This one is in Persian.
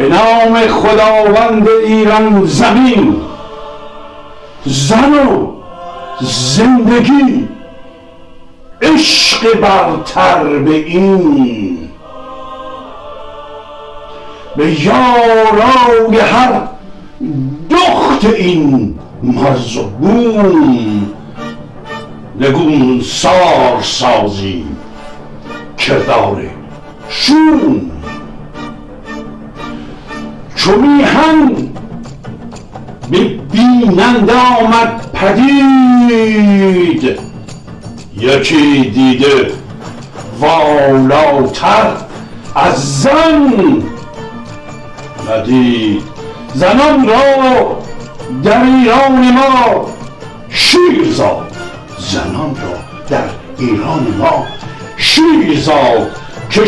به نام خداوند ایران زمین زن و زندگی عشق برتر به این. به یارای هر دخت این مرز و بوم نگون سار سازی کردار شوم. چو میهن به بیننده آمد پدید. یکی دیده والاتر از زن ندید. زنان را در ایران ما شیر زاد. زنان را در ایران ما شیر زاد. که